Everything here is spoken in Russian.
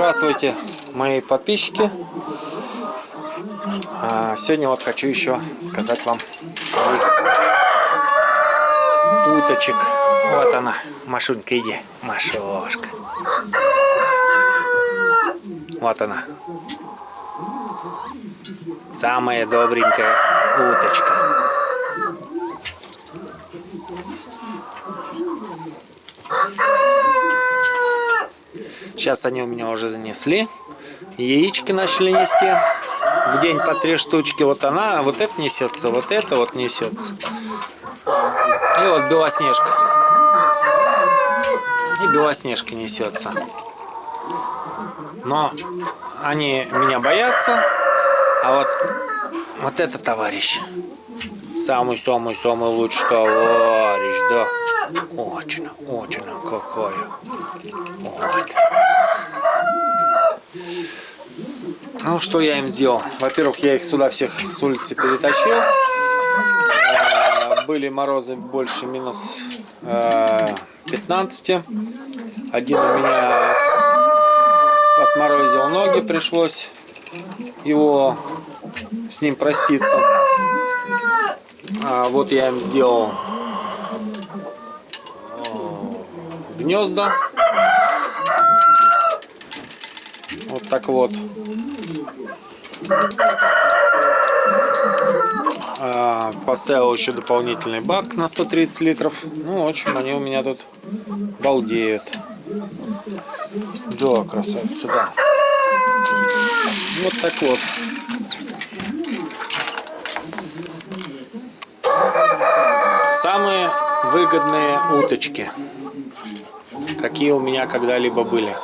Здравствуйте, мои подписчики. А, сегодня вот хочу еще показать вам уточек. Вот она, Машунька, иди, Машошка. Вот она. Самая добренькая уточка. Сейчас они у меня уже занесли. Яички начали нести. В день по три штучки. Вот она, вот это несется, вот это вот несется. И вот Белоснежка. И Белоснежка несется. Но они меня боятся. А вот, вот это товарищ. Самый-самый-самый лучший товарищ, да. Очень, очень какое. Вот. Ну, что я им сделал? Во-первых, я их сюда всех с улицы перетащил. Э, были морозы больше минус 15. Э, Один у меня отморозил ноги, пришлось его с ним проститься. А вот я им сделал гнезда. Вот так вот. А, поставил еще дополнительный бак на 130 литров. Ну, в общем, они у меня тут балдеют. Да, красавица, да. Вот так вот. Самые выгодные уточки, какие у меня когда-либо были.